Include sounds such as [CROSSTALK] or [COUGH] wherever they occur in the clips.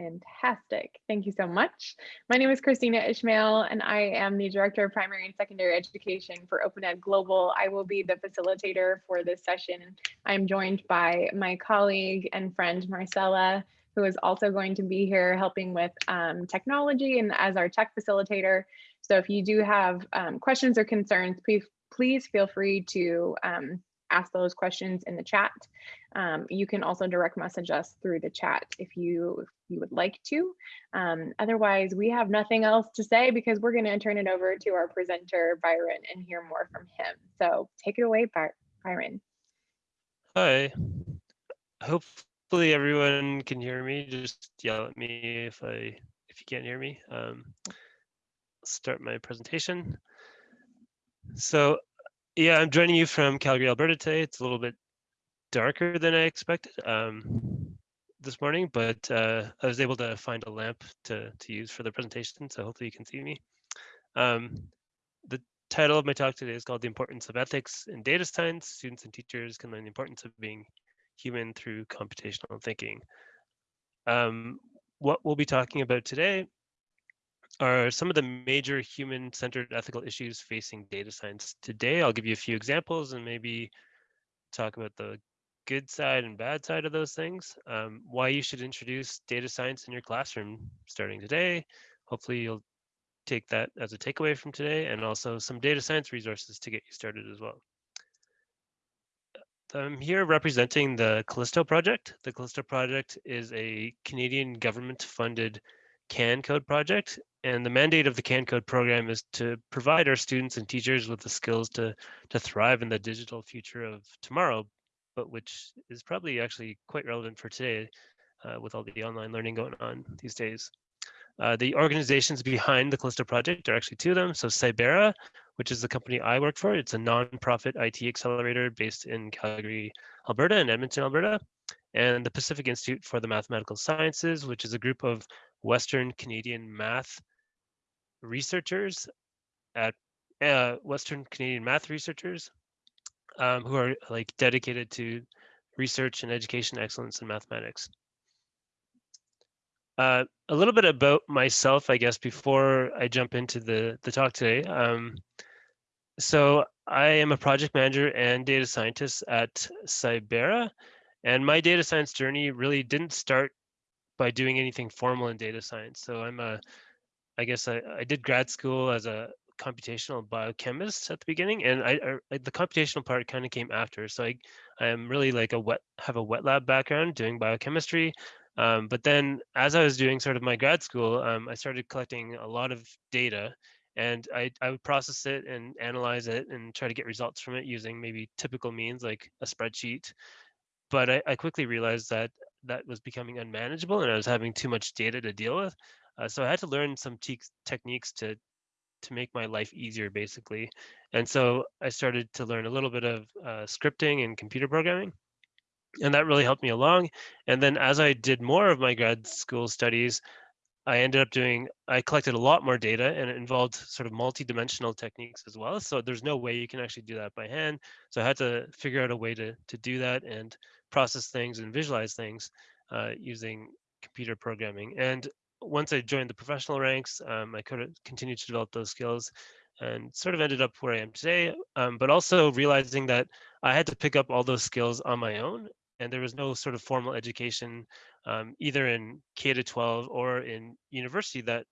Fantastic. Thank you so much. My name is Christina Ishmael, and I am the Director of Primary and Secondary Education for Open Ed Global. I will be the facilitator for this session. I'm joined by my colleague and friend, Marcella, who is also going to be here helping with um, technology and as our tech facilitator. So if you do have um, questions or concerns, please, please feel free to um, ask those questions in the chat. Um, you can also direct message us through the chat if you if you would like to. Um, otherwise, we have nothing else to say because we're going to turn it over to our presenter, Byron, and hear more from him. So take it away, By Byron. Hi. Hopefully everyone can hear me. Just yell at me if I if you can't hear me. Um, start my presentation. So yeah, I'm joining you from Calgary, Alberta today. It's a little bit darker than I expected um, this morning, but uh, I was able to find a lamp to, to use for the presentation, so hopefully you can see me. Um, the title of my talk today is called The Importance of Ethics in Data Science. Students and teachers can learn the importance of being human through computational thinking. Um, what we'll be talking about today are some of the major human-centered ethical issues facing data science today. I'll give you a few examples and maybe talk about the good side and bad side of those things, um, why you should introduce data science in your classroom starting today. Hopefully you'll take that as a takeaway from today and also some data science resources to get you started as well. I'm here representing the Callysto project. The Callysto project is a Canadian government funded CanCode project and the mandate of the CanCode program is to provide our students and teachers with the skills to, to thrive in the digital future of tomorrow, but which is probably actually quite relevant for today uh, with all the online learning going on these days. Uh, the organizations behind the Callysto project are actually two of them. So Cybera, which is the company I work for, it's a non-profit IT accelerator based in Calgary, Alberta and Edmonton, Alberta. And the Pacific Institute for the Mathematical Sciences, which is a group of Western Canadian math researchers at uh, Western Canadian math researchers um, who are like dedicated to research and education excellence in mathematics. Uh, a little bit about myself, I guess, before I jump into the, the talk today. Um, so I am a project manager and data scientist at Cybera, and my data science journey really didn't start by doing anything formal in data science. So I'm a I guess I, I did grad school as a computational biochemist at the beginning, and I, I the computational part kind of came after. So I I am really like a wet have a wet lab background doing biochemistry. Um, but then as I was doing sort of my grad school, um, I started collecting a lot of data and I, I would process it and analyze it and try to get results from it using maybe typical means like a spreadsheet. But I, I quickly realized that that was becoming unmanageable and I was having too much data to deal with. Uh, so I had to learn some te techniques to to make my life easier, basically. And so I started to learn a little bit of uh, scripting and computer programming, and that really helped me along. And then as I did more of my grad school studies, I ended up doing, I collected a lot more data and it involved sort of multi-dimensional techniques as well. So there's no way you can actually do that by hand. So I had to figure out a way to, to do that and process things and visualize things uh, using computer programming. And once I joined the professional ranks, um, I could continue to develop those skills and sort of ended up where I am today, um, but also realizing that I had to pick up all those skills on my own and there was no sort of formal education um, either in K to 12 or in university that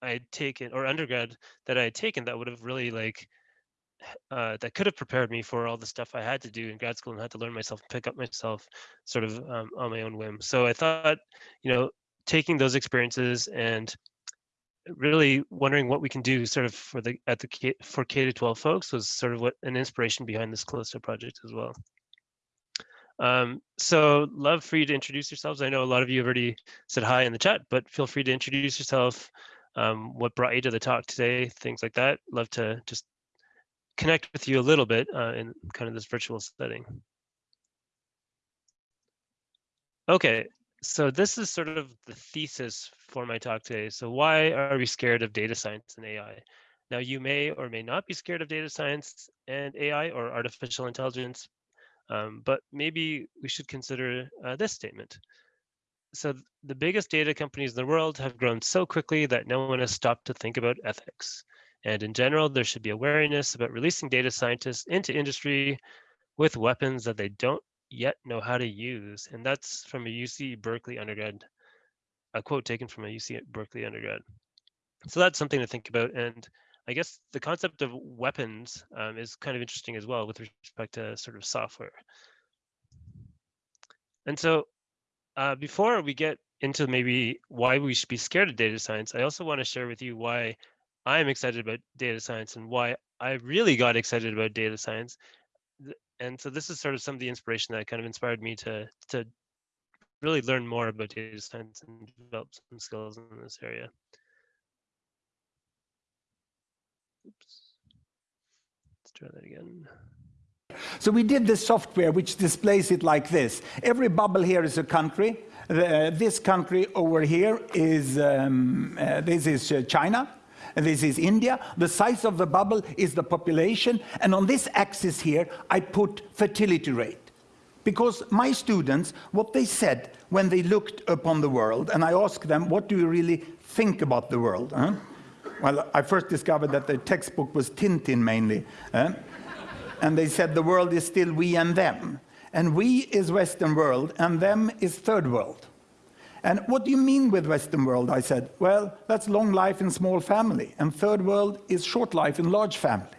I had taken or undergrad that I had taken that would have really like uh, that could have prepared me for all the stuff I had to do in grad school and had to learn myself and pick up myself sort of um, on my own whim. So I thought, you know, taking those experiences and really wondering what we can do sort of for the at the K, for K to 12 folks was sort of what an inspiration behind this Callysto project as well. Um, so love for you to introduce yourselves. I know a lot of you have already said hi in the chat, but feel free to introduce yourself, um, what brought you to the talk today, things like that. Love to just connect with you a little bit uh, in kind of this virtual setting. Okay, so this is sort of the thesis for my talk today. So why are we scared of data science and AI? Now you may or may not be scared of data science and AI or artificial intelligence, um, but maybe we should consider uh, this statement. so the biggest data companies in the world have grown so quickly that no one has stopped to think about ethics. And in general, there should be awareness about releasing data scientists into industry with weapons that they don't yet know how to use. And that's from a UC Berkeley undergrad, a quote taken from a UC Berkeley undergrad. So that's something to think about. And I guess the concept of weapons um, is kind of interesting as well with respect to sort of software. And so uh, before we get into maybe why we should be scared of data science, I also want to share with you why I'm excited about data science and why I really got excited about data science. And so this is sort of some of the inspiration that kind of inspired me to to really learn more about data science and develop some skills in this area. Oops. Let's try that again. So we did this software which displays it like this. Every bubble here is a country. Uh, this country over here is, um, uh, this is uh, China. And this is India. The size of the bubble is the population. And on this axis here, I put fertility rate. Because my students, what they said when they looked upon the world, and I asked them, what do you really think about the world? Huh? Well, I first discovered that the textbook was Tintin mainly. Huh? and they said the world is still we and them. And we is Western world, and them is third world. And what do you mean with Western world? I said, well, that's long life in small family, and third world is short life in large family.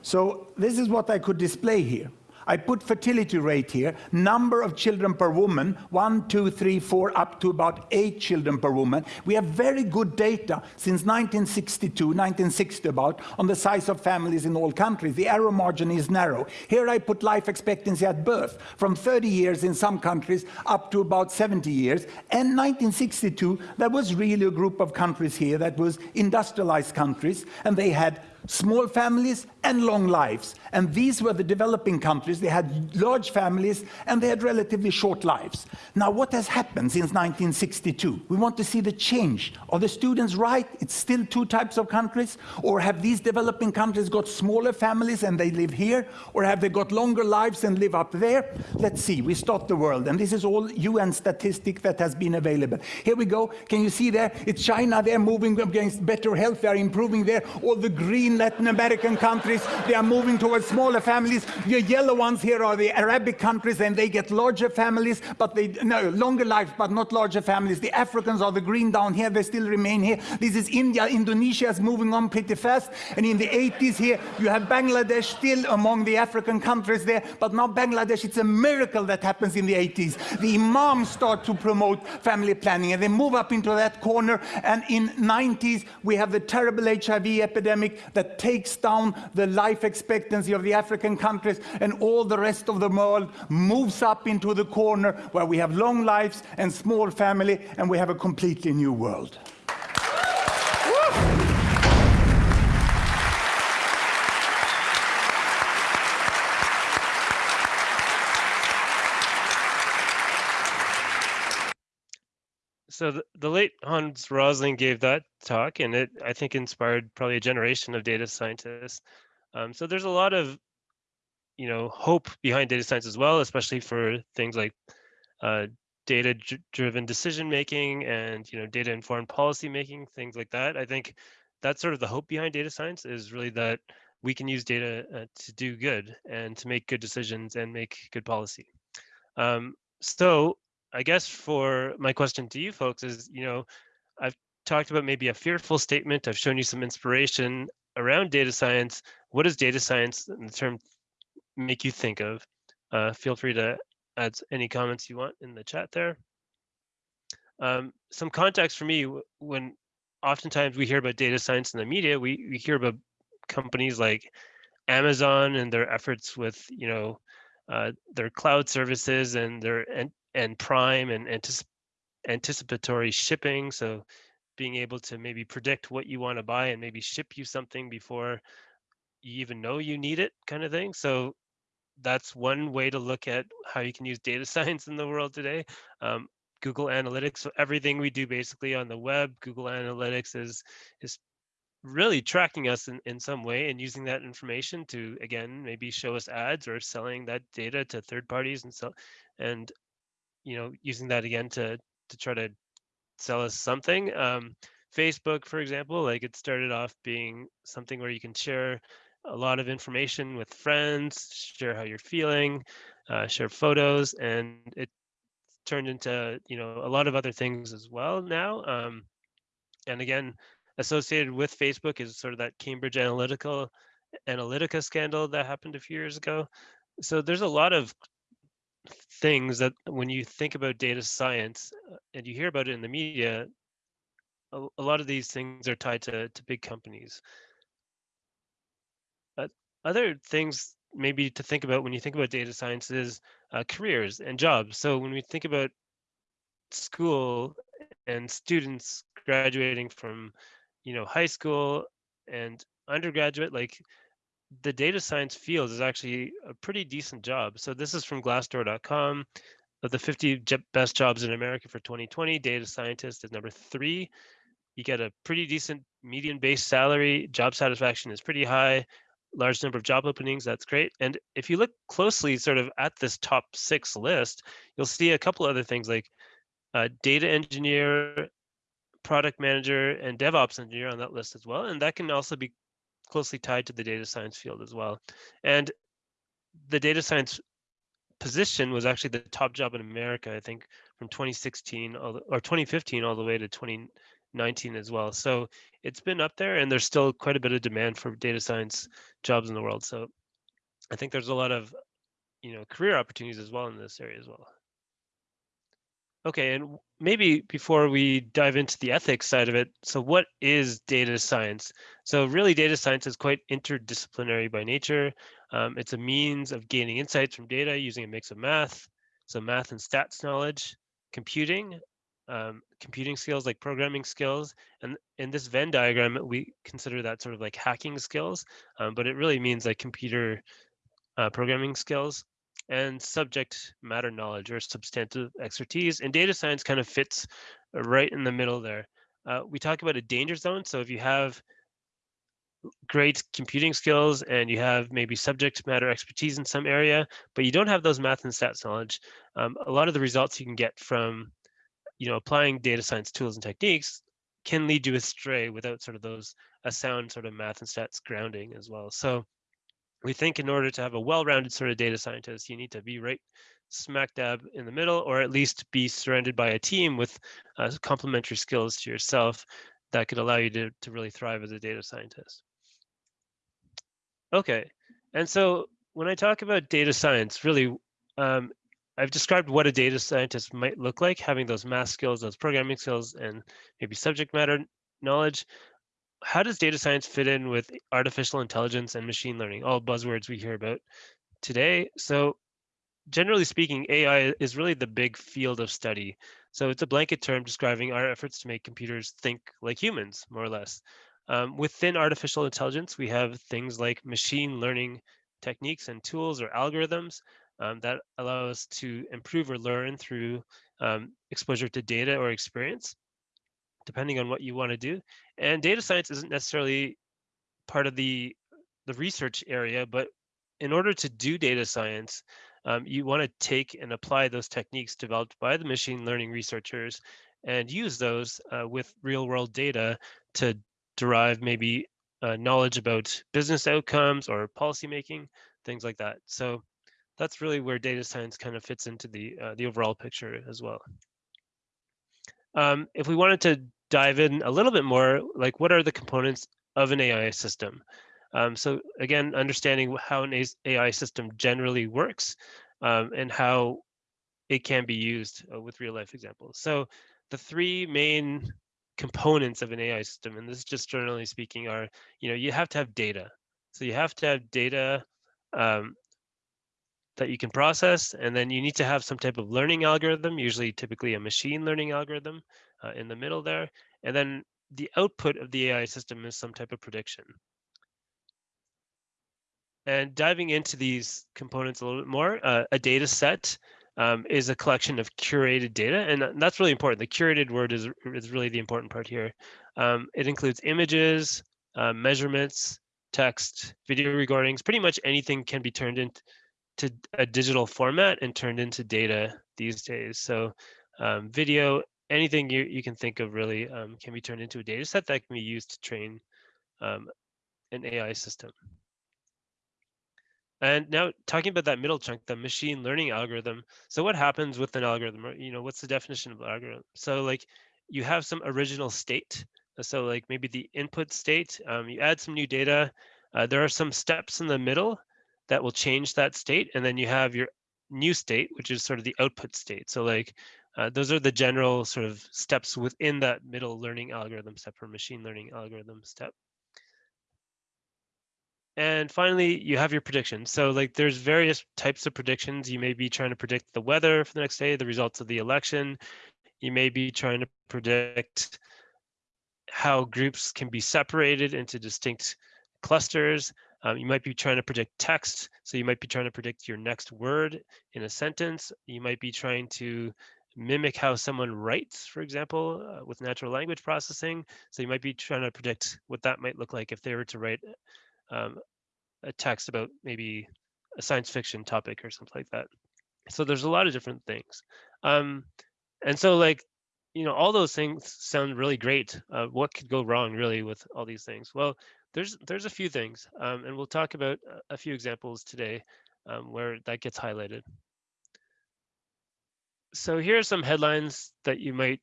So this is what I could display here. I put fertility rate here, number of children per woman, one, two, three, four, up to about eight children per woman. We have very good data since 1962, 1960 about, on the size of families in all countries. The error margin is narrow. Here I put life expectancy at birth, from 30 years in some countries up to about 70 years. And 1962, there was really a group of countries here that was industrialized countries, and they had small families and long lives. And these were the developing countries. They had large families and they had relatively short lives. Now, what has happened since 1962? We want to see the change. Are the students right? It's still two types of countries? Or have these developing countries got smaller families and they live here? Or have they got longer lives and live up there? Let's see. We start the world. And this is all UN statistic that has been available. Here we go. Can you see there? It's China. They're moving against better health. They're improving there. All the green Latin American countries, they are moving towards smaller families. The yellow ones here are the Arabic countries, and they get larger families, but they no longer lives, but not larger families. The Africans are the green down here; they still remain here. This is India. Indonesia is moving on pretty fast, and in the 80s here you have Bangladesh still among the African countries there, but now Bangladesh. It's a miracle that happens in the 80s. The imams start to promote family planning, and they move up into that corner. And in 90s we have the terrible HIV epidemic that takes down the life expectancy of the African countries and all the rest of the world moves up into the corner where we have long lives and small family and we have a completely new world. So the, the, late Hans Rosling gave that talk, and it I think inspired probably a generation of data scientists. Um, so there's a lot of you know hope behind data science as well, especially for things like uh, data-driven decision making and you know data-informed policy making, things like that. I think that's sort of the hope behind data science is really that we can use data uh, to do good and to make good decisions and make good policy. Um, so I guess for my question to you folks is, you know, I've talked about maybe a fearful statement. I've shown you some inspiration around data science. What does data science in the term make you think of? Uh, feel free to add any comments you want in the chat there. Um, some context for me, when oftentimes we hear about data science in the media, we, we hear about companies like Amazon and their efforts with, you know, uh, their cloud services and their and and prime and anticip anticipatory shipping. So being able to maybe predict what you want to buy and maybe ship you something before you even know you need it kind of thing. So that's one way to look at how you can use data [LAUGHS] science in the world today. Um, Google Analytics, so everything we do basically on the web, Google Analytics is is really tracking us in, in some way and using that information to again maybe show us ads or selling that data to third parties and so and you know, using that again to to try to sell us something. Um, Facebook, for example, like it started off being something where you can share a lot of information with friends, share how you're feeling, uh, share photos, and it turned into you know a lot of other things as well now. Um, and again, associated with Facebook is sort of that Cambridge Analytical Analytica scandal that happened a few years ago. So there's a lot of things that when you think about data science uh, and you hear about it in the media, a, a lot of these things are tied to, to big companies. But other things maybe to think about when you think about data science is uh, careers and jobs. So when we think about school and students graduating from, you know, high school and undergraduate, like the data science field is actually a pretty decent job. So this is from Glassdoor.com. Of the 50 best jobs in America for 2020, data scientist is number three. You get a pretty decent median base salary. Job satisfaction is pretty high. Large number of job openings. That's great. And if you look closely, sort of at this top six list, you'll see a couple other things like uh, data engineer, product manager, and DevOps engineer on that list as well. And that can also be closely tied to the data science field as well. And the data science position was actually the top job in America, I think, from 2016 or 2015 all the way to 2019 as well. So it's been up there, and there's still quite a bit of demand for data science jobs in the world. So I think there's a lot of, you know, career opportunities as well in this area as well. Okay, and maybe before we dive into the ethics side of it, so what is data science? So really data science is quite interdisciplinary by nature. Um, it's a means of gaining insights from data using a mix of math, so math and stats knowledge, computing, um, computing skills like programming skills. And in this Venn diagram, we consider that sort of like hacking skills, um, but it really means like computer uh, programming skills and subject matter knowledge or substantive expertise. And data science kind of fits right in the middle there. Uh, we talk about a danger zone. So if you have great computing skills and you have maybe subject matter expertise in some area, but you don't have those math and stats knowledge, um, a lot of the results you can get from you know, applying data science tools and techniques can lead you astray without sort of those a sound sort of math and stats grounding as well. So we think in order to have a well-rounded sort of data scientist, you need to be right smack dab in the middle, or at least be surrounded by a team with uh, complementary skills to yourself that could allow you to, to really thrive as a data scientist. Okay, and so when I talk about data science, really, um, I've described what a data scientist might look like, having those math skills, those programming skills, and maybe subject matter knowledge how does data science fit in with artificial intelligence and machine learning? All buzzwords we hear about today. So generally speaking, AI is really the big field of study. So it's a blanket term describing our efforts to make computers think like humans, more or less. Um, within artificial intelligence, we have things like machine learning techniques and tools or algorithms um, that allow us to improve or learn through um, exposure to data or experience depending on what you want to do. And data science isn't necessarily part of the the research area, but in order to do data science, um, you want to take and apply those techniques developed by the machine learning researchers and use those uh, with real world data to derive maybe uh, knowledge about business outcomes or policy making, things like that. So that's really where data science kind of fits into the uh, the overall picture as well. Um, if we wanted to dive in a little bit more, like what are the components of an AI system? Um, so again, understanding how an AI system generally works um, and how it can be used uh, with real life examples. So the three main components of an AI system, and this is just generally speaking, are, you know, you have to have data. So you have to have data um, that you can process, and then you need to have some type of learning algorithm, usually typically a machine learning algorithm uh, in the middle there. And then the output of the AI system is some type of prediction. And diving into these components a little bit more, uh, a data set um, is a collection of curated data, and that's really important. The curated word is, is really the important part here. Um, it includes images, uh, measurements, text, video recordings, pretty much anything can be turned into to a digital format and turned into data these days. So um, video anything you, you can think of really um, can be turned into a data set that can be used to train um, an AI system. And now talking about that middle chunk, the machine learning algorithm. So what happens with an algorithm? Or, You know, what's the definition of algorithm? So like you have some original state. So like maybe the input state, um, you add some new data. Uh, there are some steps in the middle that will change that state. And then you have your new state, which is sort of the output state. So like uh, those are the general sort of steps within that middle learning algorithm step or machine learning algorithm step. And finally, you have your predictions. So like there's various types of predictions. You may be trying to predict the weather for the next day, the results of the election. You may be trying to predict how groups can be separated into distinct clusters. Um, you might be trying to predict text. So you might be trying to predict your next word in a sentence. You might be trying to mimic how someone writes, for example, uh, with natural language processing. So you might be trying to predict what that might look like if they were to write um, a text about maybe a science fiction topic or something like that. So there's a lot of different things. Um, and so like, you know, all those things sound really great. Uh, what could go wrong really with all these things? Well, there's there's a few things, um, and we'll talk about a few examples today um, where that gets highlighted. So here are some headlines that you might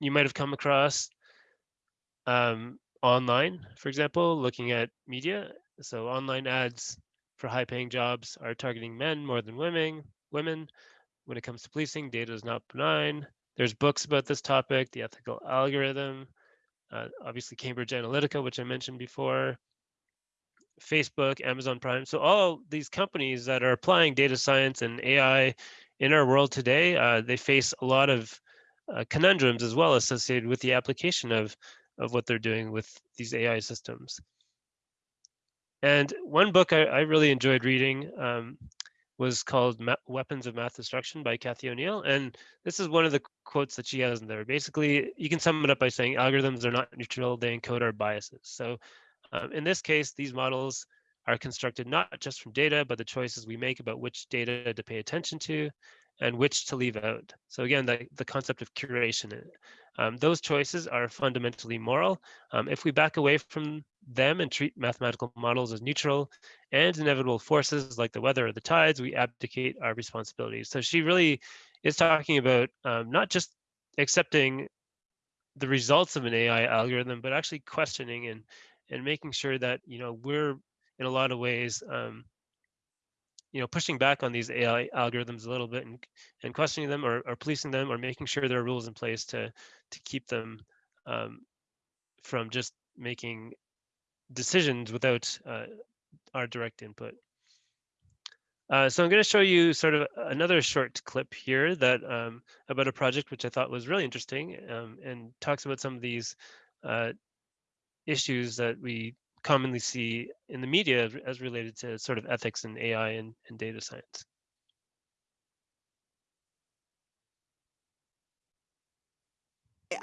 you might have come across um, online, for example, looking at media. So online ads for high-paying jobs are targeting men more than women. Women, when it comes to policing, data is not benign. There's books about this topic, the ethical algorithm, uh, obviously Cambridge Analytica, which I mentioned before, Facebook, Amazon Prime. So all these companies that are applying data science and AI in our world today, uh, they face a lot of uh, conundrums as well associated with the application of, of what they're doing with these AI systems. And one book I, I really enjoyed reading um, was called Ma Weapons of Math Destruction by Cathy O'Neil. And this is one of the quotes that she has in there. Basically, you can sum it up by saying algorithms are not neutral, they encode our biases. So um, in this case, these models are constructed not just from data, but the choices we make about which data to pay attention to and which to leave out. So again, the, the concept of curation. Um, those choices are fundamentally moral. Um, if we back away from them and treat mathematical models as neutral and inevitable forces like the weather or the tides, we abdicate our responsibilities. So she really is talking about um, not just accepting the results of an AI algorithm, but actually questioning and and making sure that you know we're in a lot of ways um, you know pushing back on these AI algorithms a little bit and and questioning them or, or policing them or making sure there are rules in place to to keep them um, from just making decisions without uh, our direct input. Uh, so I'm going to show you sort of another short clip here that um, about a project which I thought was really interesting um, and talks about some of these uh, issues that we commonly see in the media as related to sort of ethics and AI and, and data science.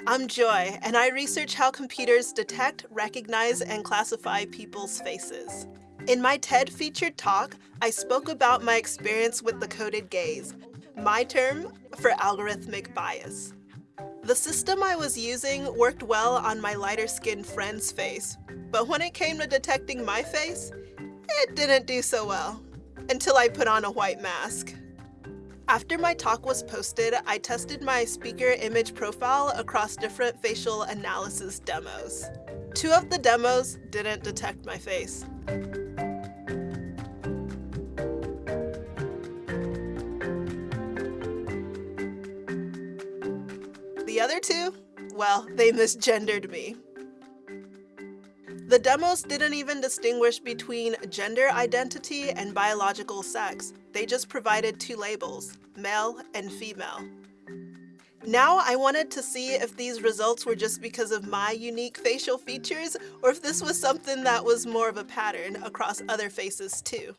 I'm Joy, and I research how computers detect, recognize, and classify people's faces. In my TED featured talk, I spoke about my experience with the coded gaze, my term for algorithmic bias. The system I was using worked well on my lighter skinned friend's face, but when it came to detecting my face, it didn't do so well, until I put on a white mask. After my talk was posted, I tested my speaker image profile across different facial analysis demos. Two of the demos didn't detect my face. The other two, well, they misgendered me. The demos didn't even distinguish between gender identity and biological sex. They just provided two labels, male and female. Now I wanted to see if these results were just because of my unique facial features or if this was something that was more of a pattern across other faces too.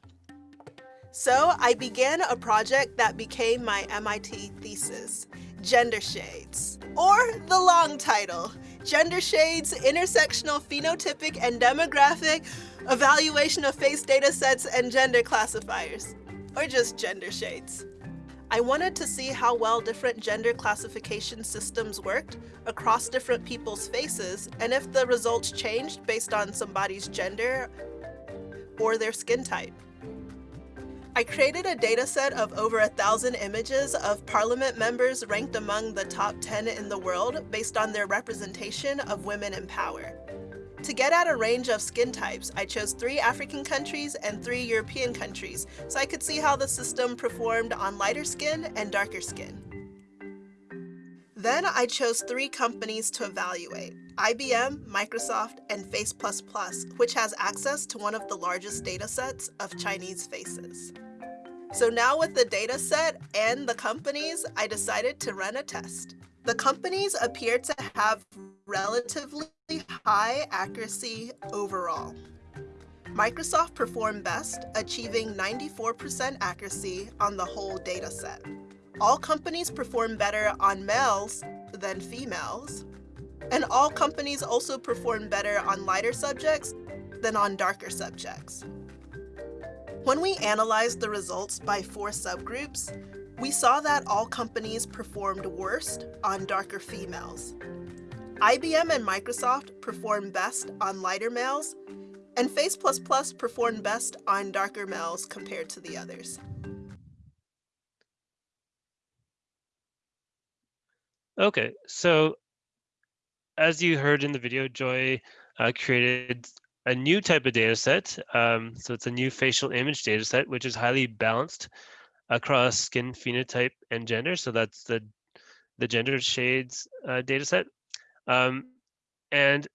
So I began a project that became my MIT thesis, Gender Shades, or the long title, Gender Shades, Intersectional Phenotypic and Demographic Evaluation of Face Data Sets and Gender Classifiers, or just Gender Shades. I wanted to see how well different gender classification systems worked across different people's faces and if the results changed based on somebody's gender or their skin type. I created a data set of over a thousand images of parliament members ranked among the top 10 in the world based on their representation of women in power. To get at a range of skin types, I chose three African countries and three European countries so I could see how the system performed on lighter skin and darker skin. Then I chose three companies to evaluate, IBM, Microsoft, and Face++, which has access to one of the largest data sets of Chinese faces. So now with the data set and the companies, I decided to run a test. The companies appear to have relatively high accuracy overall. Microsoft performed best, achieving 94% accuracy on the whole data set. All companies perform better on males than females, and all companies also perform better on lighter subjects than on darker subjects. When we analyzed the results by four subgroups, we saw that all companies performed worst on darker females. IBM and Microsoft performed best on lighter males, and Face++ performed best on darker males compared to the others. Okay, so as you heard in the video, Joy uh, created a new type of data set. Um, so it's a new facial image data set, which is highly balanced across skin phenotype and gender. So that's the, the gender shades uh, data set. Um, and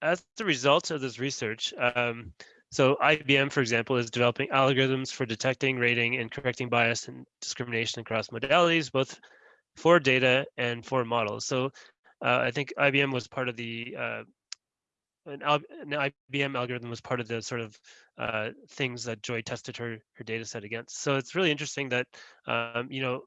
as the result of this research, um, so IBM, for example, is developing algorithms for detecting, rating, and correcting bias and discrimination across modalities, both for data and for models. So uh, I think IBM was part of the uh, an, an, IBM algorithm was part of the sort of uh, things that Joy tested her her data set against. So it's really interesting that um, you know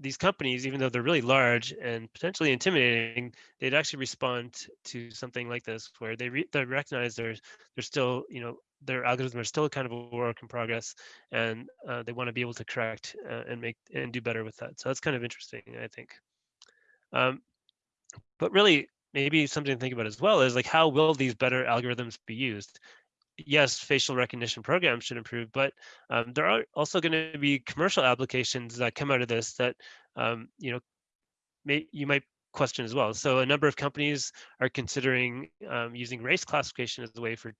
these companies, even though they're really large and potentially intimidating, they'd actually respond to something like this, where they they recognize there's there's still you know their algorithms are still kind of a work in progress, and uh, they want to be able to correct uh, and make and do better with that. So that's kind of interesting, I think. Um, but really, maybe something to think about as well is like how will these better algorithms be used? Yes, facial recognition programs should improve, but um, there are also going to be commercial applications that come out of this that um, you know may you might question as well. So a number of companies are considering um, using race classification as a way for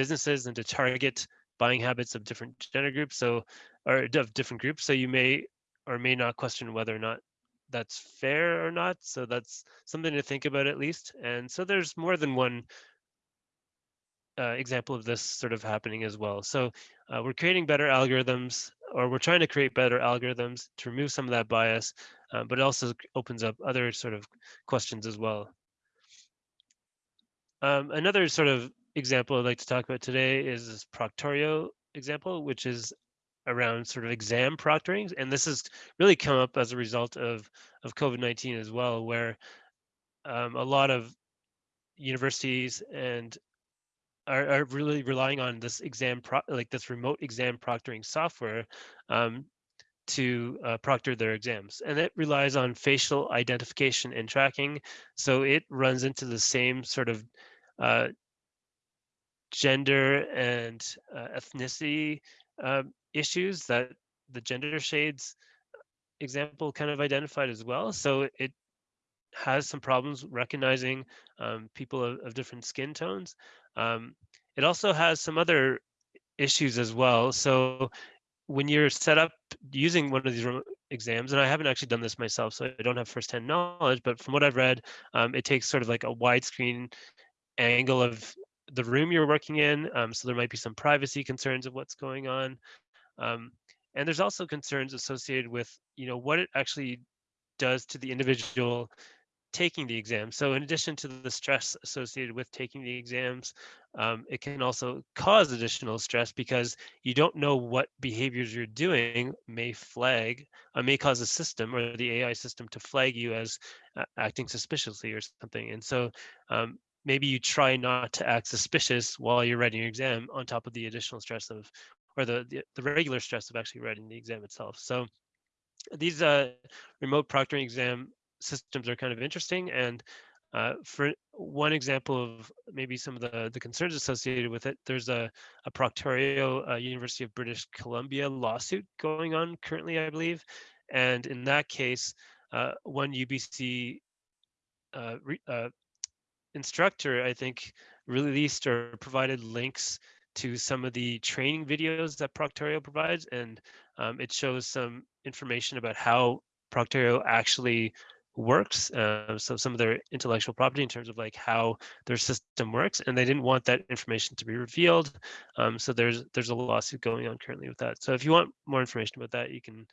businesses and to target buying habits of different gender groups. So or of different groups. So you may or may not question whether or not that's fair or not. So that's something to think about at least. And so there's more than one uh, example of this sort of happening as well. So uh, we're creating better algorithms or we're trying to create better algorithms to remove some of that bias, uh, but it also opens up other sort of questions as well. Um, another sort of example I'd like to talk about today is this Proctorio example, which is around sort of exam proctoring. And this has really come up as a result of, of COVID-19 as well, where um, a lot of universities and are, are, really relying on this exam, pro like this remote exam proctoring software um, to uh, proctor their exams. And it relies on facial identification and tracking. So it runs into the same sort of uh, gender and uh, ethnicity um, issues that the gender shades example kind of identified as well. So it has some problems recognizing um, people of, of, different skin tones. Um, it also has some other issues as well. So when you're set up using one of these exams, and I haven't actually done this myself, so I don't have firsthand knowledge, but from what I've read, um, it takes sort of like a widescreen angle of the room you're working in. Um, so there might be some privacy concerns of what's going on. Um, and there's also concerns associated with, you know, what it actually does to the individual taking the exam. So in addition to the stress associated with taking the exams, um, it can also cause additional stress because you don't know what behaviors you're doing may flag, uh, may cause the system or the AI system to flag you as uh, acting suspiciously or something. And so um, maybe you try not to act suspicious while you're writing your exam on top of the additional stress of or the, the, the regular stress of actually writing the exam itself. So these uh, remote proctoring exam systems are kind of interesting. And uh, for one example of maybe some of the, the concerns associated with it, there's a, a Proctorio uh, University of British Columbia lawsuit going on currently, I believe. And in that case, uh, one UBC uh, re, uh, instructor, I think, released or provided links to some of the training videos that Proctorio provides, and um, it shows some information about how Proctorio actually works. Uh, so some of their intellectual property in terms of like how their system works, and they didn't want that information to be revealed. Um, so there's there's a lawsuit going on currently with that. So if you want more information about that, you can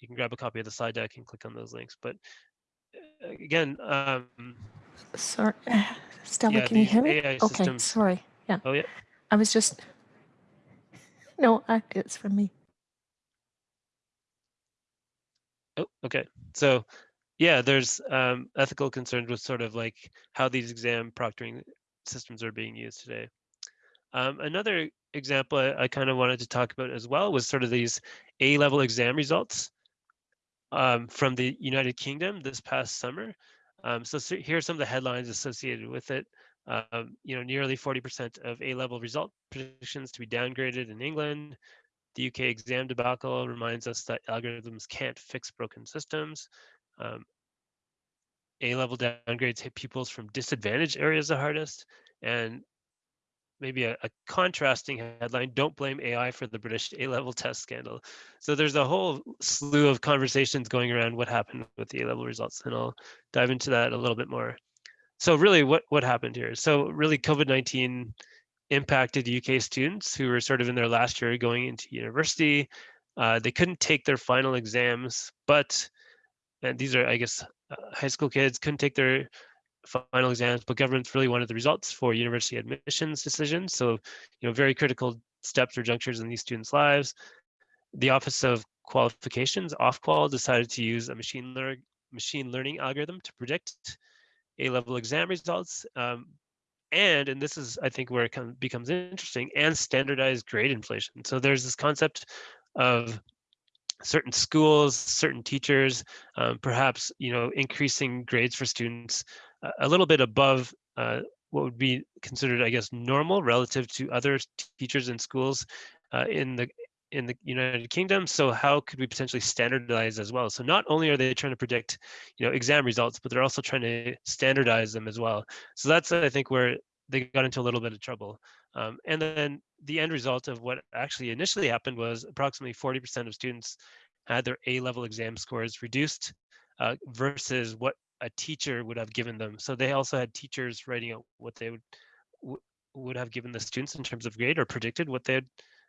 you can grab a copy of the slide deck and click on those links. But again, um, Sorry, [SIGHS] Stella, yeah, can you these hear me? AI Okay, systems. sorry. Yeah, Oh yeah, I was just. No, I, it's from me. Oh, okay. So, yeah, there's um, ethical concerns with sort of like how these exam proctoring systems are being used today. Um, another example I, I kind of wanted to talk about as well was sort of these A-level exam results um, from the United Kingdom this past summer. Um, so, so here are some of the headlines associated with it. Um, you know, nearly 40% of A-level result predictions to be downgraded in England. The UK exam debacle reminds us that algorithms can't fix broken systems. Um, A-level downgrades hit pupils from disadvantaged areas the hardest. And maybe a, a, contrasting headline, don't blame AI for the British A-level test scandal. So there's a whole slew of conversations going around what happened with the A-level results, and I'll dive into that a little bit more. So really what, what happened here? So really COVID-19 impacted UK students who were sort of in their last year going into university. Uh, they couldn't take their final exams, but and these are, I guess, uh, high school kids couldn't take their final exams, but governments really wanted the results for university admissions decisions. So, you know, very critical steps or junctures in these students' lives. The Office of Qualifications, Ofqual, decided to use a machine, lear machine learning algorithm to predict A-level exam results. Um, and and this is i think where it come, becomes interesting and standardized grade inflation so there's this concept of certain schools certain teachers um, perhaps you know increasing grades for students a little bit above uh, what would be considered i guess normal relative to other teachers in schools uh, in the in the United Kingdom. So how could we potentially standardize as well? So not only are they trying to predict, you know, exam results, but they're also trying to standardize them as well. So that's I think where they got into a little bit of trouble. Um, and then the end result of what actually initially happened was approximately 40% of students had their A-level exam scores reduced uh, versus what a teacher would have given them. So they also had teachers writing out what they would would have given the students in terms of grade or predicted what they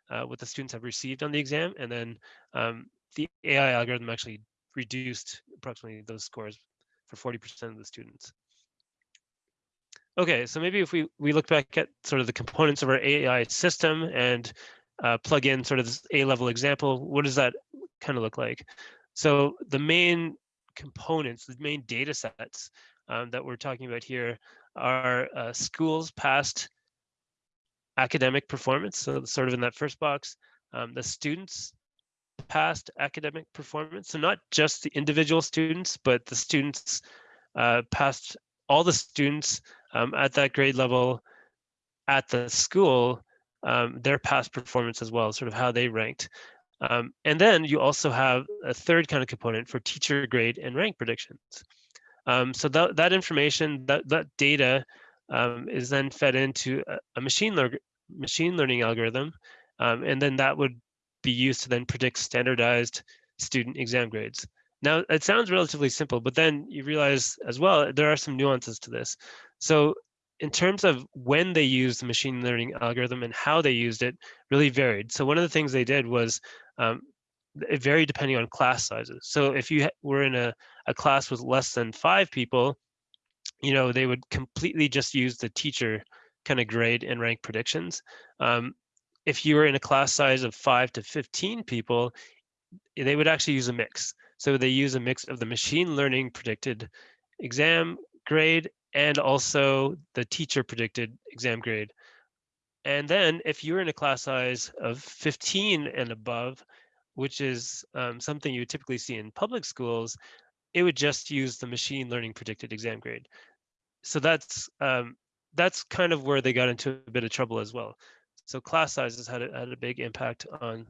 uh, what the students have received on the exam, and then um, the AI algorithm actually reduced approximately those scores for 40% of the students. Okay, so maybe if we, we look back at sort of the components of our AI system and uh, plug in sort of this A-level example, what does that kind of look like? So the main components, the main data sets um, that we're talking about here are uh, schools past academic performance, so sort of in that first box, um, the students past academic performance, so not just the individual students, but the students uh, past all the students um, at that grade level at the school, um, their past performance as well, sort of how they ranked. Um, and then you also have a third kind of component for teacher grade and rank predictions. Um, so that, that information, that, that data um, is then fed into a, a machine, lear machine learning algorithm, um, and then that would be used to then predict standardized student exam grades. Now, it sounds relatively simple, but then you realize as well, there are some nuances to this. So in terms of when they used the machine learning algorithm and how they used it really varied. So one of the things they did was um, it varied depending on class sizes. So if you were in a, a class with less than five people, you know, they would completely just use the teacher kind of grade and rank predictions. Um, if you were in a class size of five to 15 people, they would actually use a mix. So they use a mix of the machine learning predicted exam grade and also the teacher predicted exam grade. And then if you're in a class size of 15 and above, which is um, something you would typically see in public schools, it would just use the machine learning predicted exam grade. So that's um, that's kind of where they got into a bit of trouble as well. So class sizes had a, had a big impact on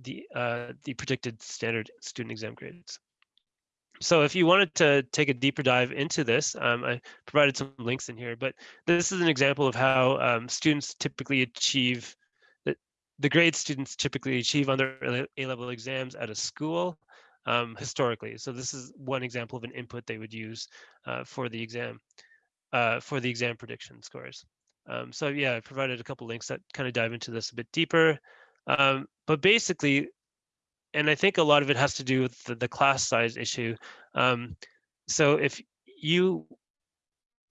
the uh, the predicted standard student exam grades. So if you wanted to take a deeper dive into this, um, I provided some links in here, but this is an example of how um, students typically achieve the, the grades students typically achieve on their A-level exams at a school um, historically. So this is one example of an input they would use uh, for the exam, uh, for the exam prediction scores. Um, so yeah, I provided a couple links that kind of dive into this a bit deeper. Um, but basically, and I think a lot of it has to do with the, the class size issue. Um, so if you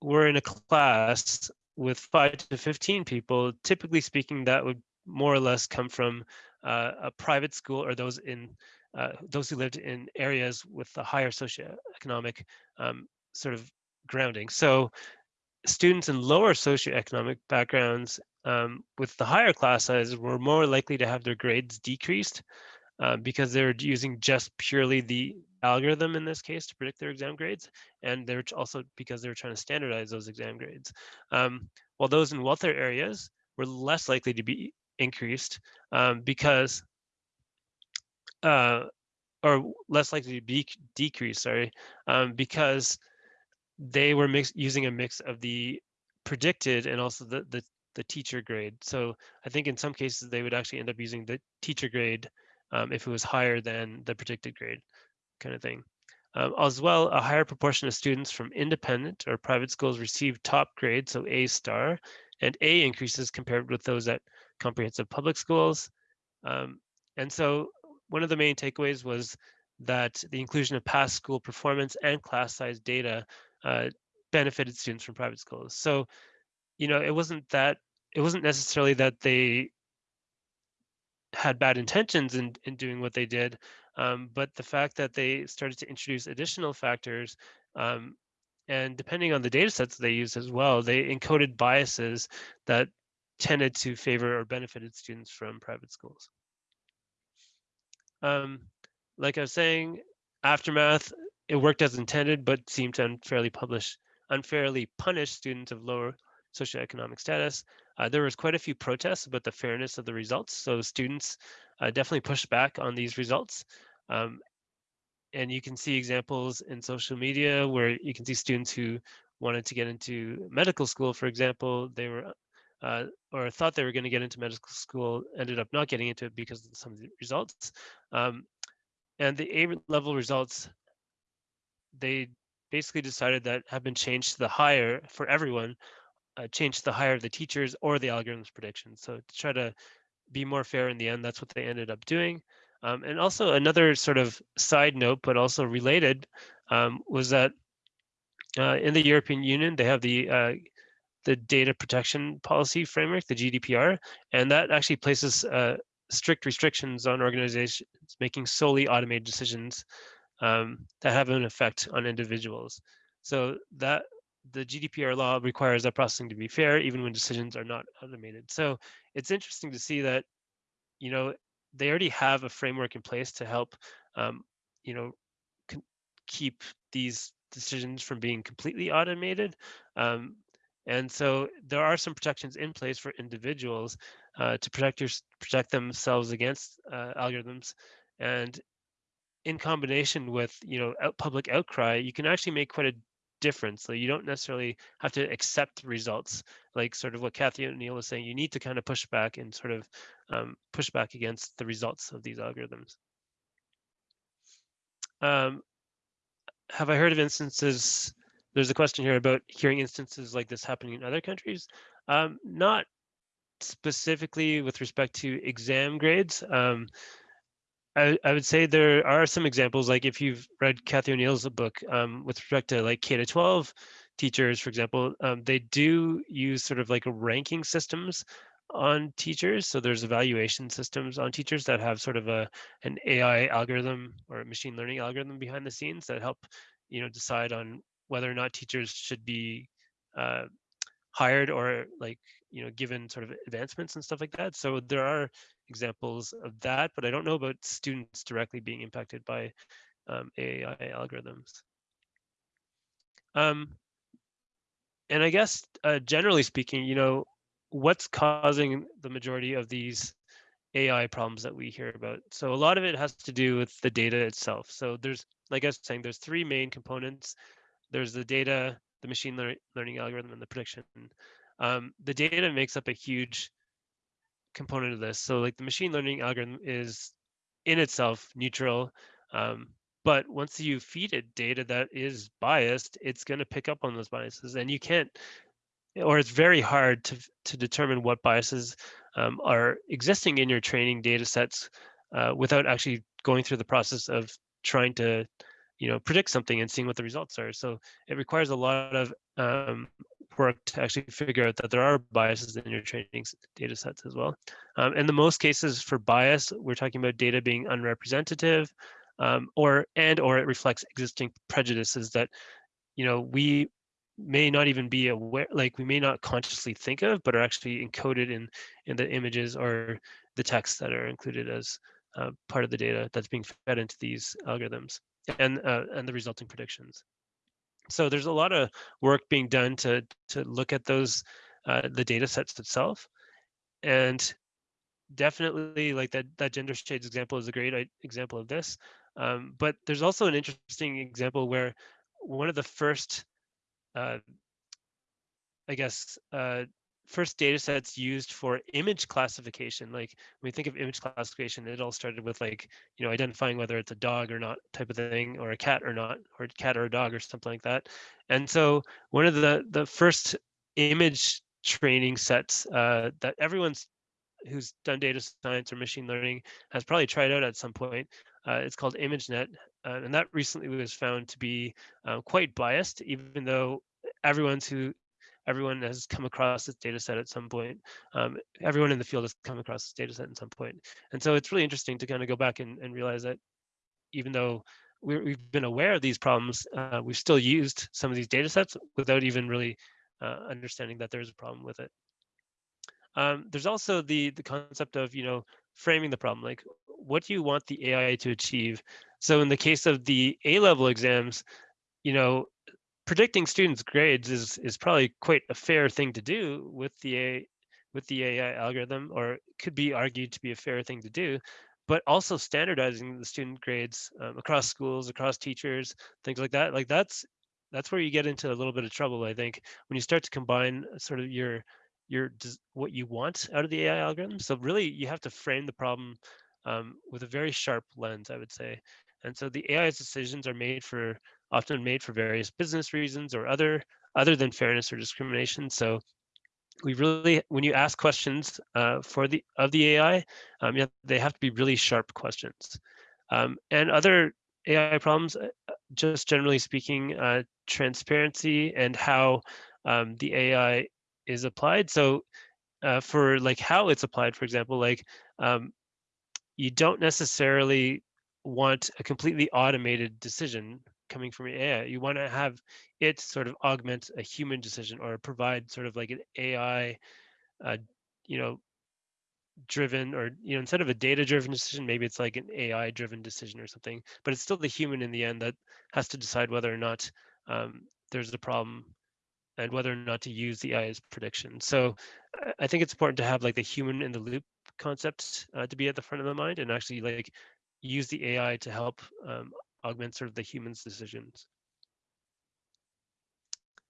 were in a class with five to 15 people, typically speaking, that would more or less come from uh, a private school or those in uh, those who lived in areas with a higher socioeconomic um, sort of grounding. So students in lower socioeconomic backgrounds um, with the higher class sizes were more likely to have their grades decreased uh, because they're using just purely the algorithm in this case to predict their exam grades. And they're also because they're trying to standardize those exam grades. Um, while those in wealthier areas were less likely to be increased um, because, uh, or less likely to be decreased, sorry, um, because they were mix, using a mix of the predicted and also the, the, the teacher grade. So I think in some cases they would actually end up using the teacher grade um, if it was higher than the predicted grade kind of thing. Um, as well, a higher proportion of students from independent or private schools receive top grades, so A star, and A increases compared with those at comprehensive public schools. Um, and so one of the main takeaways was that the inclusion of past school performance and class size data uh, benefited students from private schools. So, you know, it wasn't that it wasn't necessarily that they had bad intentions in, in doing what they did, um, but the fact that they started to introduce additional factors um, and depending on the data sets they used as well, they encoded biases that tended to favor or benefited students from private schools. Um, like I was saying, aftermath it worked as intended, but seemed to unfairly publish, unfairly punish students of lower socioeconomic status. Uh, there was quite a few protests about the fairness of the results, so students uh, definitely pushed back on these results. Um, and you can see examples in social media where you can see students who wanted to get into medical school, for example, they were uh, or thought they were going to get into medical school, ended up not getting into it because of some of the results. Um, and the A level results they basically decided that have been changed to the higher for everyone, uh, changed to the higher of the teachers or the algorithm's predictions. So to try to be more fair in the end, that's what they ended up doing. Um, and also another sort of side note, but also related, um, was that uh, in the European Union, they have the uh, the data protection policy framework, the GDPR, and that actually places uh, strict restrictions on organizations making solely automated decisions um, that have an effect on individuals. So that the GDPR law requires that processing to be fair, even when decisions are not automated. So it's interesting to see that, you know, they already have a framework in place to help, um, you know, keep these decisions from being completely automated. Um, and so there are some protections in place for individuals uh, to protect your protect themselves against uh, algorithms. And in combination with you know out public outcry, you can actually make quite a difference. So you don't necessarily have to accept results, like sort of what Cathy O'Neil was saying. You need to kind of push back and sort of um, push back against the results of these algorithms. Um, have I heard of instances? There's a question here about hearing instances like this happening in other countries. Um, not specifically with respect to exam grades. Um, I, I would say there are some examples, like if you've read Cathy O'Neil's book um, with respect to like K to 12 teachers, for example, um, they do use sort of like ranking systems on teachers. So there's evaluation systems on teachers that have sort of a an AI algorithm or a machine learning algorithm behind the scenes that help, you know, decide on whether or not teachers should be uh, hired or like you know given sort of advancements and stuff like that. So there are examples of that, but I don't know about students directly being impacted by um, AI algorithms. Um, and I guess uh, generally speaking, you know, what's causing the majority of these AI problems that we hear about? So a lot of it has to do with the data itself. So there's, like I was saying, there's three main components. There's the data, the machine lear learning algorithm, and the prediction. Um, the data makes up a huge component of this. So like the machine learning algorithm is in itself neutral. Um, but once you feed it data that is biased, it's going to pick up on those biases, and you can't, or it's very hard to to determine what biases um, are existing in your training data sets uh, without actually going through the process of trying to, you know, predict something and seeing what the results are. So it requires a lot of um, work to actually figure out that there are biases in your training data sets as well. Um, in the most cases for bias, we're talking about data being unrepresentative, um, or and or it reflects existing prejudices that you know we may not even be aware like we may not consciously think of but are actually encoded in in the images or the text that are included as uh, part of the data that's being fed into these algorithms and uh, and the resulting predictions so there's a lot of work being done to to look at those uh, the data sets itself and definitely like that that gender shades example is a great example of this um, but there's also an interesting example where one of the first, uh, I guess, uh, first data sets used for image classification. Like when we think of image classification, it all started with like, you know, identifying whether it's a dog or not type of thing, or a cat or not, or a cat or a dog or something like that. And so one of the, the first image training sets uh, that everyone's who's done data science or machine learning has probably tried out at some point uh, it's called ImageNet, uh, and that recently was found to be uh, quite biased, even though everyone's who everyone has come across this data set at some point. Um, everyone in the field has come across this data set at some point. And so it's really interesting to kind of go back and, and realize that even though we have been aware of these problems, uh, we've still used some of these data sets without even really uh, understanding that there's a problem with it. Um, there's also the the concept of you know framing the problem like what do you want the AI to achieve? So in the case of the A level exams, you know, predicting students' grades is is probably quite a fair thing to do with the A with the AI algorithm, or could be argued to be a fair thing to do. But also standardizing the student grades um, across schools, across teachers, things like that. Like that's that's where you get into a little bit of trouble, I think, when you start to combine sort of your your what you want out of the AI algorithm. So really, you have to frame the problem um, with a very sharp lens, I would say. And so the AI's decisions are made for often made for various business reasons or other other than fairness or discrimination. So we really, when you ask questions uh, for the of the AI, um, yeah, they have to be really sharp questions. Um, and other AI problems, uh, just generally speaking, uh, transparency and how um, the AI is applied. So uh, for like how it's applied, for example, like um, you don't necessarily want a completely automated decision coming from AI. You want to have it sort of augment a human decision or provide sort of like an AI, uh, you know, driven or you know instead of a data driven decision maybe it's like an ai driven decision or something but it's still the human in the end that has to decide whether or not um, there's a problem and whether or not to use the AI's prediction. So I think it's important to have like the human in the loop concept uh, to be at the front of the mind and actually like use the AI to help um, augment sort of the human's decisions.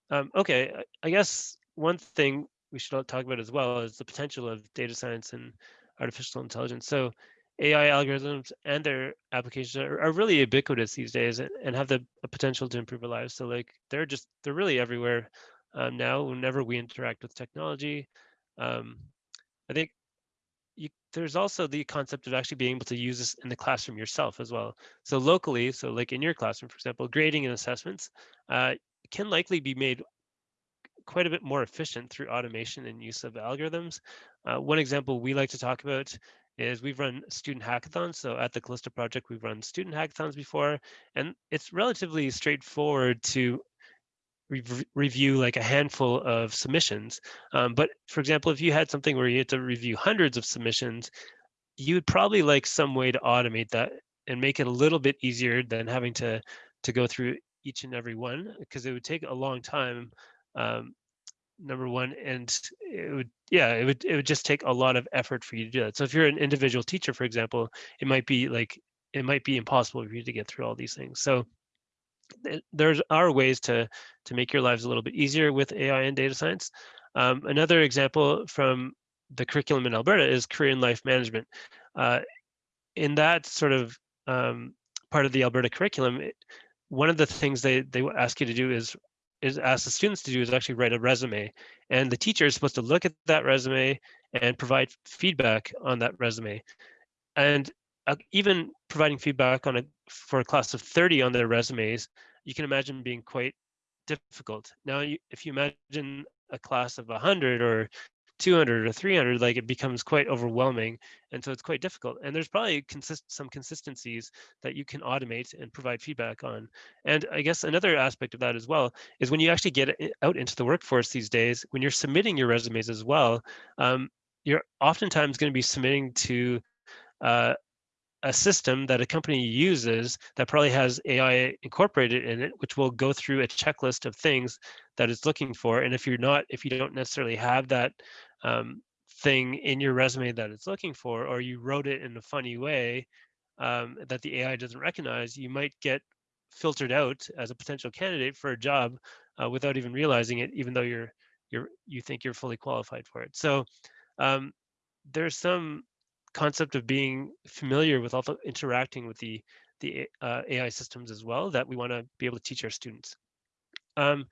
Um, okay, I guess one thing we should talk about as well is the potential of data science and artificial intelligence. So AI algorithms and their applications are, are really ubiquitous these days and have the potential to improve our lives. So like they're just they're really everywhere um, now whenever we interact with technology. Um, I think there's also the concept of actually being able to use this in the classroom yourself as well. So locally, so like in your classroom, for example, grading and assessments uh, can likely be made quite a bit more efficient through automation and use of algorithms. Uh, one example we like to talk about is we've run student hackathons. So at the Callysto project, we've run student hackathons before, and it's relatively straightforward to rev- review like a handful of submissions. Um, but for example, if you had something where you had to review hundreds of submissions, you would probably like some way to automate that and make it a little bit easier than having to to go through each and every one because it would take a long time. Um, number one, and it would yeah, it would it would just take a lot of effort for you to do that. So if you're an individual teacher, for example, it might be like it might be impossible for you to get through all these things. So there's are ways to to make your lives a little bit easier with AI and data science. Um, another example from the curriculum in Alberta is career and life management. Uh, in that sort of um, part of the Alberta curriculum, it, one of the things they they ask you to do is is ask the students to do is actually write a resume, and the teacher is supposed to look at that resume and provide feedback on that resume. And uh, even providing feedback on a for a class of 30 on their resumes, you can imagine being quite difficult. Now, you, if you imagine a class of 100 or 200 or 300, like it becomes quite overwhelming. And so it's quite difficult. And there's probably consist some consistencies that you can automate and provide feedback on. And I guess another aspect of that as well is when you actually get out into the workforce these days, when you're submitting your resumes as well, um, you're oftentimes going to be submitting to uh, a system that a company uses that probably has AI incorporated in it, which will go through a checklist of things that it's looking for. And if you're not, if you don't necessarily have that um, thing in your resume that it's looking for, or you wrote it in a funny way um, that the AI doesn't recognize, you might get filtered out as a potential candidate for a job uh, without even realizing it, even though you're you're you think you're fully qualified for it. So um, there's some concept of being familiar with also interacting with the the uh, AI systems as well that we want to be able to teach our students. Um,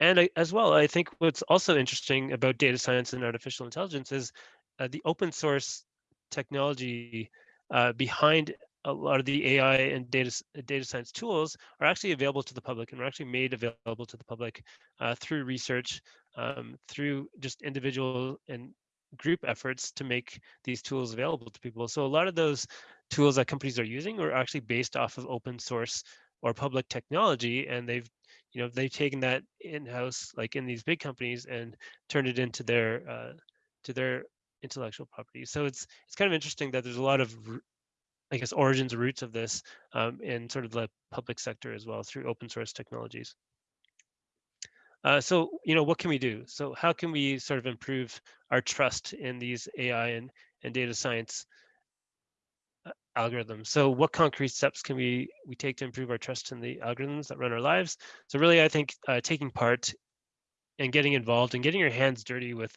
and I, as well, I think what's also interesting about data science and artificial intelligence is uh, the open source technology uh, behind a lot of the AI and data data science tools are actually available to the public and are actually made available to the public uh, through research, um, through just individual and group efforts to make these tools available to people. So a lot of those tools that companies are using are actually based off of open source or public technology, and they've you know they've taken that in-house like in these big companies and turned it into their uh, to their intellectual property. So it's it's kind of interesting that there's a lot of I guess origins roots of this um, in sort of the public sector as well through open source technologies. Uh, so, you know, what can we do? So how can we sort of improve our trust in these AI and, and data science uh, algorithms? So what concrete steps can we, we take to improve our trust in the algorithms that run our lives? So really, I think uh, taking part and getting involved and getting your hands dirty with,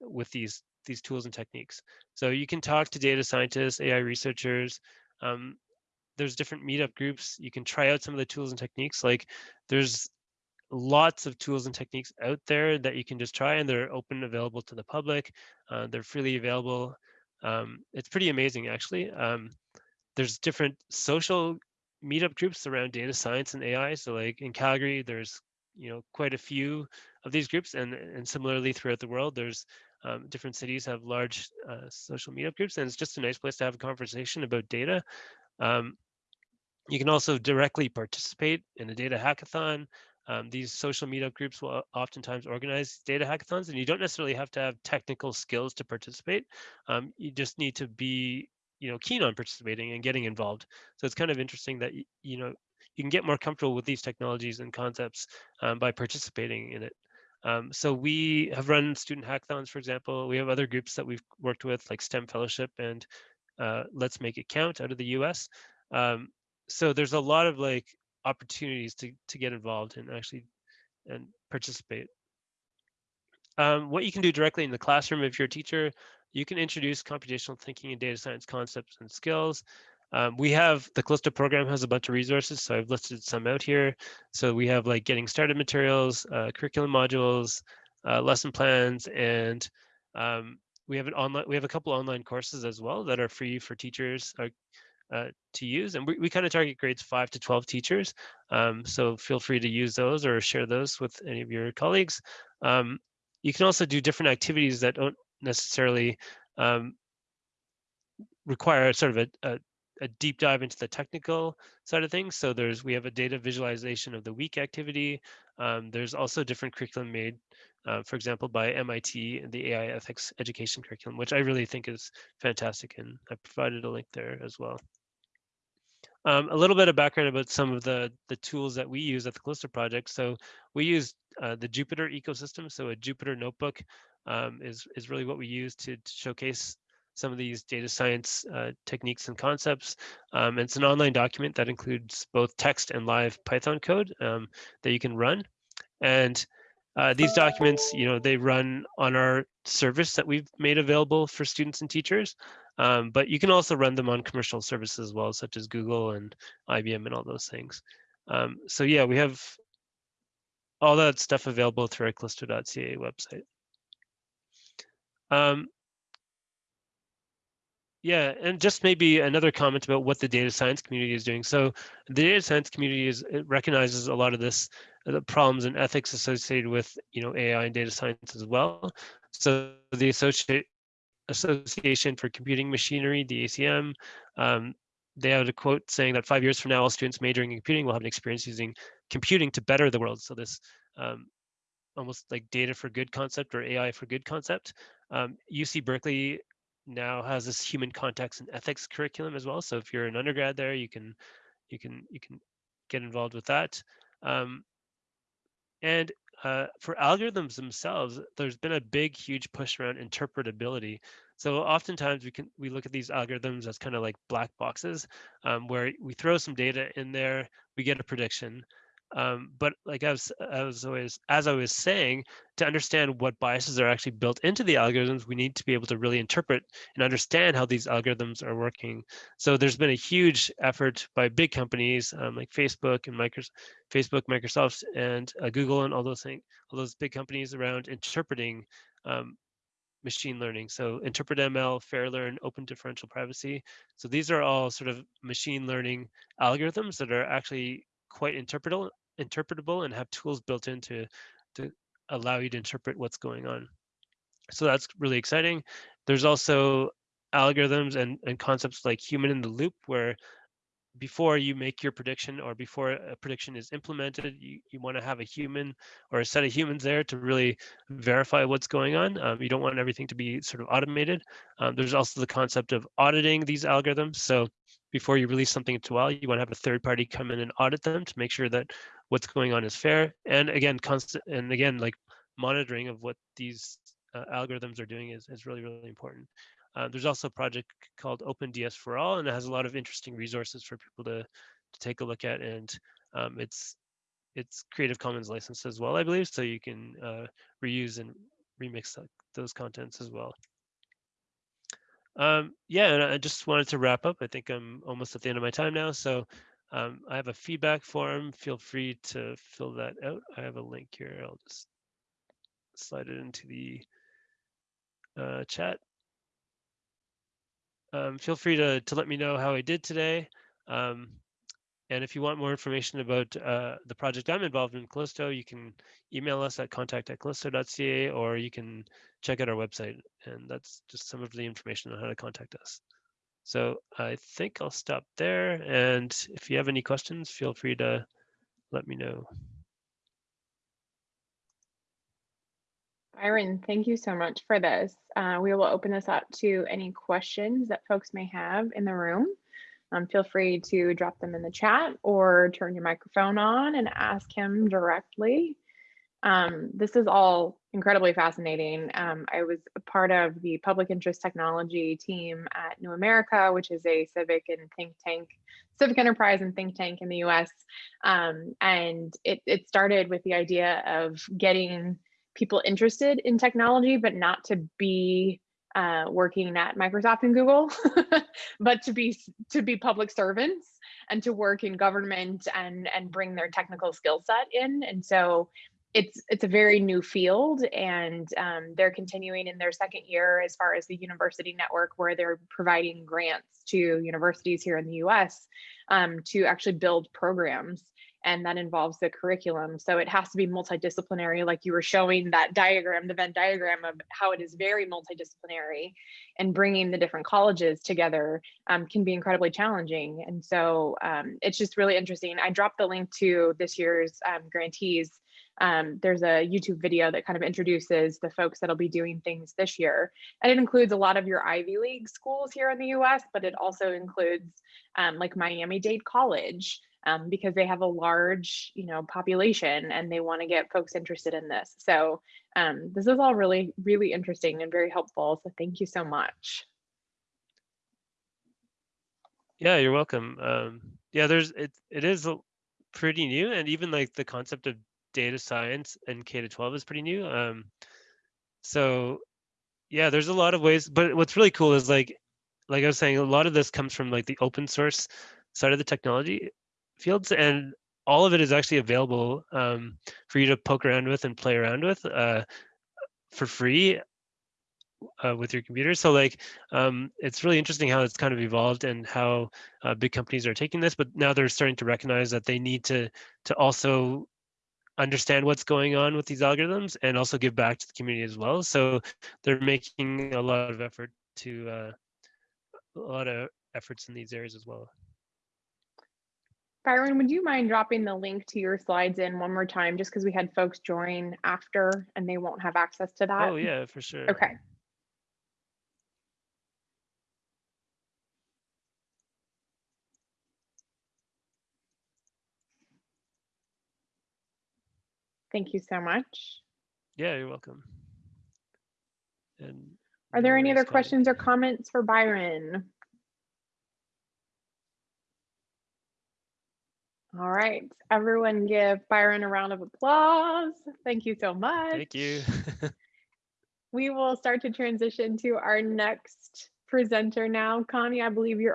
with these, these tools and techniques. So you can talk to data scientists, AI researchers, um, there's different meetup groups. You can try out some of the tools and techniques. Like there's lots of tools and techniques out there that you can just try and they're open available to the public uh, they're freely available um, it's pretty amazing actually um, there's different social meetup groups around data science and ai so like in calgary there's you know quite a few of these groups and and similarly throughout the world there's um, different cities have large uh, social meetup groups and it's just a nice place to have a conversation about data um, you can also directly participate in a data hackathon um, these social meetup groups will oftentimes organize data hackathons, and you don't necessarily have to have technical skills to participate. Um, you just need to be, you know, keen on participating and getting involved. So it's kind of interesting that you know you can get more comfortable with these technologies and concepts um, by participating in it. Um, so we have run student hackathons, for example. We have other groups that we've worked with, like STEM Fellowship and uh, Let's Make It Count out of the U.S. Um, so there's a lot of like opportunities to, to get involved and actually and participate. Um, what you can do directly in the classroom if you're a teacher, you can introduce computational thinking and data science concepts and skills. Um, we have the Callysto program has a bunch of resources, so I've listed some out here. So we have like getting started materials, uh, curriculum modules, uh, lesson plans, and um, we have an online. We have a couple online courses as well that are free for teachers, uh, uh, to use. And we, we kind of target grades 5 to 12 teachers. Um, so feel free to use those or share those with any of your colleagues. Um, you can also do different activities that don't necessarily um, require sort of a, a, a deep dive into the technical side of things. So there's we have a data visualization of the week activity. Um, there's also different curriculum made, uh, for example, by MIT, and the AI ethics education curriculum, which I really think is fantastic. And I provided a link there as well. Um, a little bit of background about some of the, the tools that we use at the Callysto project. So we use uh, the Jupyter ecosystem. So a Jupyter notebook um, is, is really what we use to, to showcase some of these data science uh, techniques and concepts. Um, it's an online document that includes both text and live Python code um, that you can run. And uh, these documents, you know, they run on our service that we've made available for students and teachers. Um, but you can also run them on commercial services as well, such as Google and IBM and all those things. Um, so yeah, we have all that stuff available through our callysto.ca website. Um, yeah, and just maybe another comment about what the data science community is doing. So the data science community is it recognizes a lot of this the problems and ethics associated with you know AI and data science as well. So the associate Association for Computing Machinery, the ACM, um, they had a quote saying that five years from now, all students majoring in computing will have an experience using computing to better the world. So this um, almost like data for good concept or AI for good concept. Um, UC Berkeley now has this human context and ethics curriculum as well. So if you're an undergrad there, you can you can you can get involved with that. Um, and uh, for algorithms themselves, there's been a big, huge push around interpretability. So oftentimes we can we look at these algorithms as kind of like black boxes, um, where we throw some data in there, we get a prediction, um, but like I was, I was always, as I was saying, to understand what biases are actually built into the algorithms, we need to be able to really interpret and understand how these algorithms are working. So there's been a huge effort by big companies um, like Facebook and Microsoft, Facebook, Microsoft, and uh, Google, and all those things, all those big companies around interpreting um, machine learning. So interpret ML, FairLearn, open differential privacy. So these are all sort of machine learning algorithms that are actually quite interpretable interpretable and have tools built in to, to allow you to interpret what's going on. So that's really exciting. There's also algorithms and, and concepts like human in the loop where before you make your prediction or before a prediction is implemented, you, you want to have a human or a set of humans there to really verify what's going on. Um, you don't want everything to be sort of automated. Um, there's also the concept of auditing these algorithms. So before you release something to WAL, you want to have a third party come in and audit them to make sure that what's going on is fair. And again, constant and again, like monitoring of what these uh, algorithms are doing is, is really, really important. Uh, there's also a project called OpenDS for All, and it has a lot of interesting resources for people to, to take a look at. And um, it's it's Creative Commons licensed as well, I believe, so you can uh, reuse and remix those contents as well. Um, yeah, and I just wanted to wrap up. I think I'm almost at the end of my time now. So um, I have a feedback form. Feel free to fill that out. I have a link here. I'll just slide it into the uh, chat. Um, feel free to, to let me know how I did today. Um, and if you want more information about uh, the project I'm involved in, Callysto, you can email us at contact at callysto.ca or you can check out our website. And that's just some of the information on how to contact us. So I think I'll stop there. And if you have any questions, feel free to let me know. Byron, thank you so much for this. Uh, we will open this up to any questions that folks may have in the room. Um, feel free to drop them in the chat or turn your microphone on and ask him directly. Um, this is all incredibly fascinating. Um, I was a part of the public interest technology team at New America, which is a civic and think tank, civic enterprise and think tank in the US. Um, and it, it started with the idea of getting people interested in technology, but not to be uh, working at Microsoft and Google, [LAUGHS] but to be to be public servants and to work in government and and bring their technical skill set in. And so it's it's a very new field, and um, they're continuing in their second year as far as the university network, where they're providing grants to universities here in the U.S. Um, to actually build programs and that involves the curriculum. So it has to be multidisciplinary, like you were showing that diagram, the Venn diagram of how it is very multidisciplinary and bringing the different colleges together um, can be incredibly challenging. And so um, it's just really interesting. I dropped the link to this year's um, grantees um, there's a YouTube video that kind of introduces the folks that'll be doing things this year. And it includes a lot of your Ivy League schools here in the US, but it also includes um, like Miami-Dade College um, because they have a large, you know, population and they want to get folks interested in this. So um, this is all really, really interesting and very helpful. So thank you so much. Yeah, you're welcome. Um, yeah, there's it. It is pretty new, and even like the concept of data science and K to 12 is pretty new. Um, so yeah, there's a lot of ways, but what's really cool is like, like I was saying, a lot of this comes from like the open source side of the technology fields, and all of it is actually available um, for you to poke around with and play around with uh, for free uh, with your computer. So like, um, it's really interesting how it's kind of evolved and how uh, big companies are taking this, but now they're starting to recognize that they need to to also understand what's going on with these algorithms and also give back to the community as well. So they're making a lot of effort to uh, a lot of efforts in these areas as well. Byron, would you mind dropping the link to your slides in one more time, just because we had folks join after and they won't have access to that? Oh yeah, for sure. Okay. Thank you so much. Yeah, you're welcome. And Are there any other questions or comments for Byron? All right, everyone give Byron a round of applause. Thank you so much. Thank you. [LAUGHS] We will start to transition to our next presenter now. Connie, I believe you're